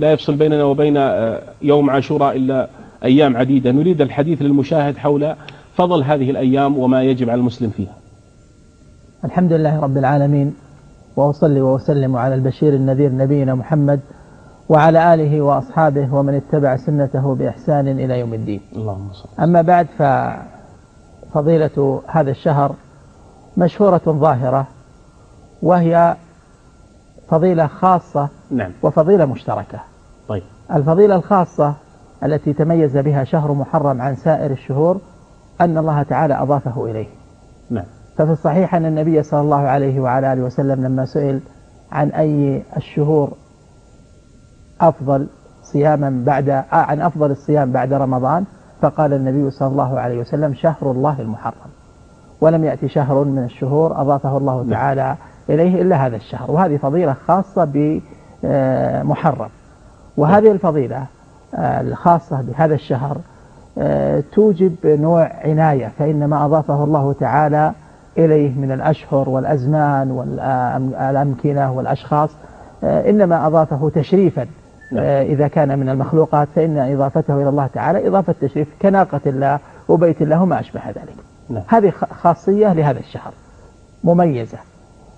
لا يفصل بيننا وبين يوم عاشوراء إلا أيام عديدة. نريد الحديث للمشاهد حول فضل هذه الأيام وما يجب على المسلم فيها. الحمد لله رب العالمين وأصلي وأسلم على البشير النذير نبينا محمد وعلى آله وأصحابه ومن اتبع سنته بإحسان إلى يوم الدين. اللهم صل أما بعد ففضيلة هذا الشهر مشهورة ظاهرة وهي فضيلة خاصة نعم. وفضيلة مشتركة. طيب. الفضيلة الخاصة التي تميز بها شهر محرم عن سائر الشهور أن الله تعالى أضافه إليه. نعم. ففي الصحيح أن النبي صلى الله عليه وعلى آله وسلم لما سئل عن أي الشهور أفضل صياما بعد عن أفضل الصيام بعد رمضان فقال النبي صلى الله عليه وسلم شهر الله المحرم. ولم يأتي شهر من الشهور أضافه الله نعم. تعالى إليه إلا هذا الشهر. وهذه فضيلة خاصة بمحرم. وهذه الفضيلة آه، الخاصة بهذا الشهر آه، توجب نوع عناية فإن ما أضافه الله تعالى إليه من الأشهر والأزمان والأمكنة والأشخاص آه، إنما أضافه تشريفا نعم. إذا كان من المخلوقات فإن إضافته إلى الله تعالى إضافة تشريف كناقة الله وبيت الله وما أشبه ذلك نعم. هذه خاصية لهذا الشهر مميزة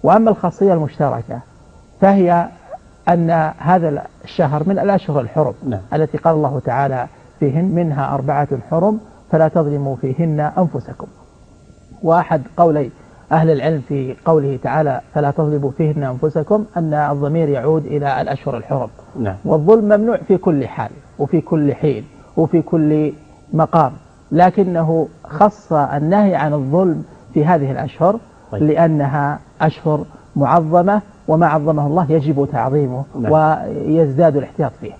وأما الخاصية المشتركة فهي أن هذا الشهر من الأشهر الحرم نعم. التي قال الله تعالى فيهن منها أربعة حرم فلا تظلموا فيهن أنفسكم وأحد قولي أهل العلم في قوله تعالى فلا تظلموا فيهن أنفسكم أن الضمير يعود إلى الأشهر الحرم نعم والظلم ممنوع في كل حال وفي كل حين وفي كل مقام لكنه خص النهي عن الظلم في هذه الأشهر طيب. لأنها أشهر معظمة وما عظمه الله يجب تعظيمه نعم. ويزداد الاحتياط فيه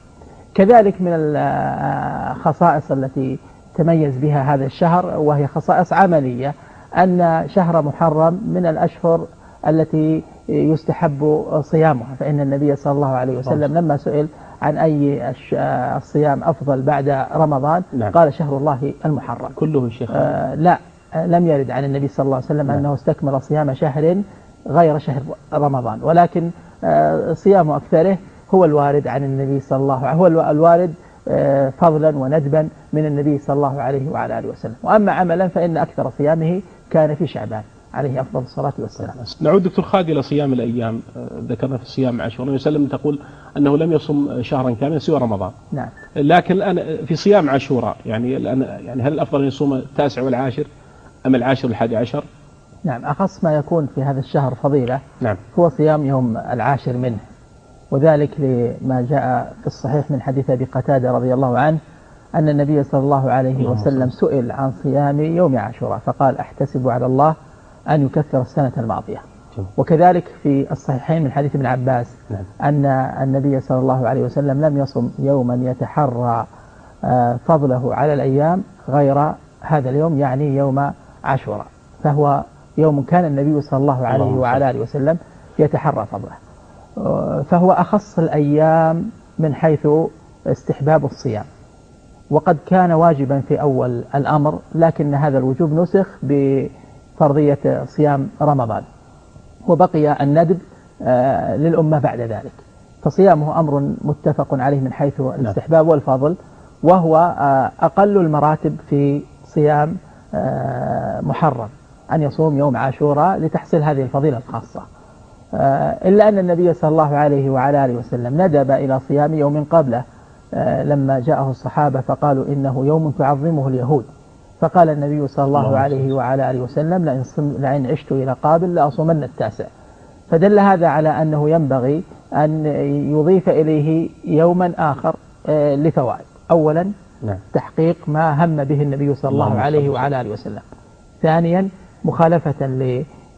كذلك من الخصائص التي تميز بها هذا الشهر وهي خصائص عملية أن شهر محرم من الأشهر التي يستحب صيامها فإن النبي صلى الله عليه وسلم لما سئل عن أي الش- الصيام أفضل بعد رمضان نعم. قال شهر الله المحرم كله شيخ آه لا آه، لم يرد عن النبي صلى الله عليه وسلم نعم. أنه استكمل صيام شهر غير شهر رمضان. ولكن آه، صيام أكثره هو الوارد عن النبي صلى الله عليه هو الو- الوارد آه، فضلا وندبا من النبي صلى الله عليه وعلى آله وسلم. وأما عملا فإن أكثر صيامه كان في شعبان عليه أفضل الصلاة والسلام. نعود دكتور خالد إلى صيام الأيام. آه، ذكرنا في الصيام عشر النبي صلى الله عليه وسلم تقول أنه لم يصم شهرا كاملا سوى رمضان. نعم. لكن الآن في صيام عاشوراء يعني الآن يعني هل الأفضل أن يصوم التاسع والعاشر أم العاشر والحادي عشر؟ نعم أخص ما يكون في هذا الشهر فضيلة نعم. هو صيام يوم العاشر منه وذلك لما جاء في الصحيح من حديث أبي قتادة رضي الله عنه أن النبي صلى الله عليه وسلم سئل عن صيام يوم عاشوراء فقال أحتسب على الله أن يكفر السنة الماضية. وكذلك في الصحيحين من حديث ابن عباس نعم. أن النبي صلى الله عليه وسلم لم يصم يوما يتحرى آه، فضله على الأيام غير هذا اليوم يعني يوم عاشوراء. فهو يوم كان النبي صلى الله عليه وعلى آله وسلم يتحرى فضله. فهو أخص الأيام من حيث استحباب الصيام. وقد كان واجبا في أول الأمر لكن هذا الوجوب نسخ بفرضية صيام رمضان. وبقي الندب آه، للأمة بعد ذلك. فصيامه أمر متفق عليه من حيث الاستحباب والفضل وهو آه، أقل المراتب في صيام آه، محرم. أن يصوم يوم عاشوراء لتحصيل هذه الفضيلة الخاصة. آه، إلا أن النبي صلى الله عليه وعلى آله وسلم ندب إلى صيام يوم قبله. آه، لما جاءه الصحابة فقالوا إنه يوم تعظمه اليهود. فقال النبي صلى الله عليه وعلى آله وسلم لئن, لئن عشت إلى قابل لأصومن التاسع. فدل هذا على أنه ينبغي أن يضيف إليه يوما آخر آه، لفوائد. أولا نعم. تحقيق ما هم به النبي صلى الله عليه. وعلى آله وسلم. ثانيا مخالفة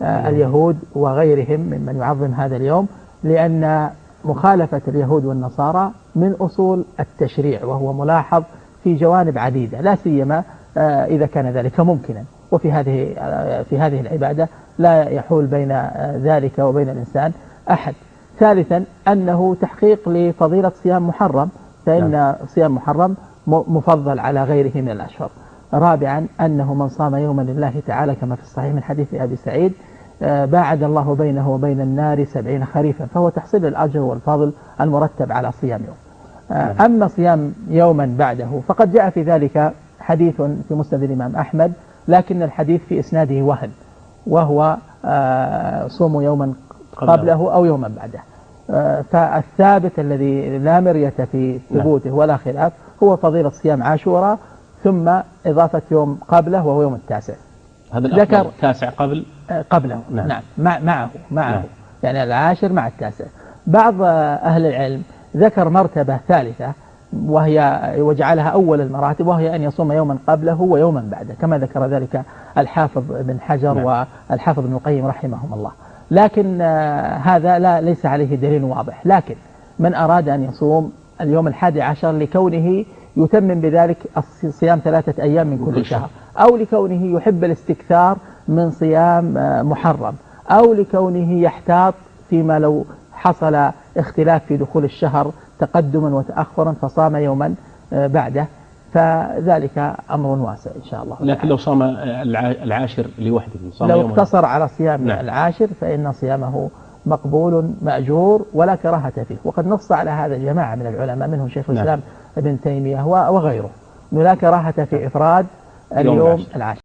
لليهود وغيرهم ممن يعظم هذا اليوم لأن مخالفة اليهود والنصارى من أصول التشريع وهو ملاحظ في جوانب عديدة لا سيما آه، إذا كان ذلك ممكنا. وفي هذه آه، في هذه العبادة لا يحول بين آه، ذلك وبين الإنسان أحد. ثالثا أنه تحقيق لفضيلة صيام محرم فإن صيام محرم مفضل على غيره من الأشهر. رابعا أنه من صام يوما لله تعالى كما في الصحيح من حديث أبي سعيد آه، باعد الله بينه وبين النار سبعين خريفا فهو تحصيل الأجر والفضل المرتب على صيام يوم. آه، أما صيام يوما بعده فقد جاء في ذلك حديث في مسند الإمام أحمد لكن الحديث في إسناده وهن وهو آه، صوم يوما قبله. أو يوما بعده. فالثابت الذي لا مرية في ثبوته ولا خلاف هو فضيلة صيام عاشوراء ثم إضافة يوم قبله وهو يوم التاسع. هذا ذكر التاسع قبل؟ قبله. نعم, نعم. مع معه معه. نعم. يعني العاشر مع التاسع. بعض أهل العلم ذكر مرتبة ثالثة وهي وجعلها أول المراتب وهي أن يصوم يوما قبله ويوما بعده كما ذكر ذلك الحافظ بن حجر نعم. والحافظ ابن القيم رحمهم الله. لكن آه، هذا لا ليس عليه دليل واضح. لكن من أراد أن يصوم اليوم الحادي عشر لكونه يتمم بذلك صيام ثلاثة أيام من كل شهر أو لكونه يحب الاستكثار من صيام آه، محرم أو لكونه يحتاط فيما لو حصل اختلاف في دخول الشهر تقدما وتأخرا فصام يوما آه، بعده فذلك أمر واسع إن شاء الله لكن لو صام العاشر لوحده صام لو اقتصر على صيام نعم. العاشر فإن صيامه مقبول مأجور ولا كراهة فيه وقد نص على هذا جماعة من العلماء منهم شيخ نعم. الإسلام نعم. ابن تيمية وغيره. أنه لا كراهة في إفراد اليوم العاشر.